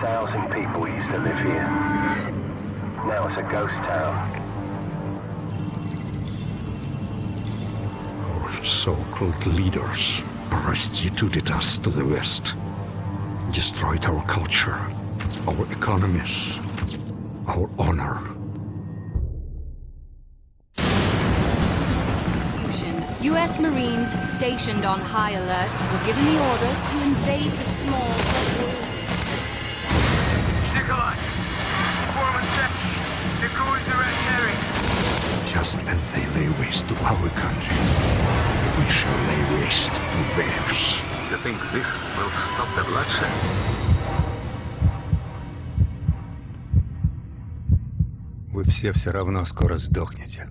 thousand people used to live here. Now it's a ghost town. Our so-called leaders prostituted us to the West, destroyed our culture, our economies, our honor. Fusion. U.S. Marines stationed on high alert were given the order to invade Just as they lay waste to our country, we shall lay waste to theirs. You think this will stop the bloodshed? Вы все все равно скоро сдохнете.